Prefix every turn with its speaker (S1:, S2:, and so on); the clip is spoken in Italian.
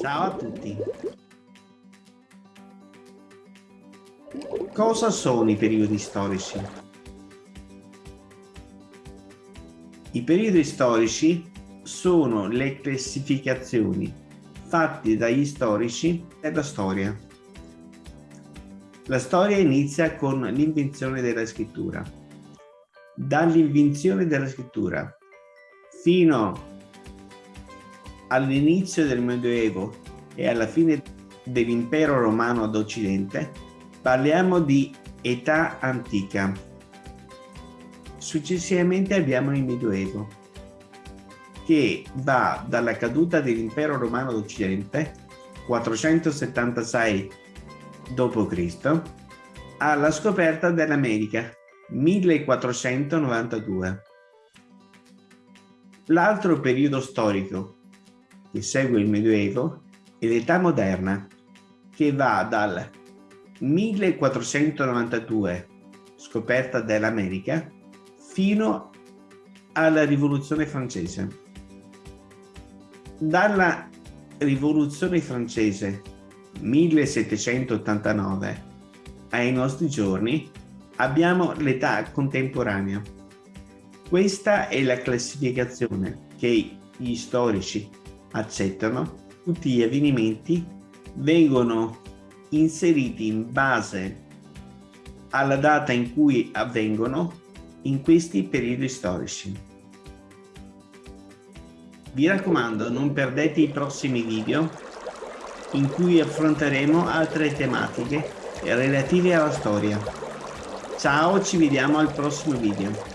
S1: Ciao a tutti. Cosa sono i periodi storici? I periodi storici sono le classificazioni fatte dagli storici della storia. La storia inizia con l'invenzione della scrittura. Dall'invenzione della scrittura fino all'inizio del Medioevo e alla fine dell'impero romano d'Occidente, parliamo di età antica. Successivamente abbiamo il Medioevo, che va dalla caduta dell'impero romano d'Occidente, 476 d.C., alla scoperta dell'America, 1492. L'altro periodo storico che segue il Medioevo e l'età moderna che va dal 1492 scoperta dell'America fino alla rivoluzione francese. Dalla rivoluzione francese 1789 ai nostri giorni abbiamo l'età contemporanea. Questa è la classificazione che gli storici accettano, tutti gli avvenimenti vengono inseriti in base alla data in cui avvengono in questi periodi storici. Vi raccomando, non perdete i prossimi video in cui affronteremo altre tematiche relative alla storia. Ciao, ci vediamo al prossimo video.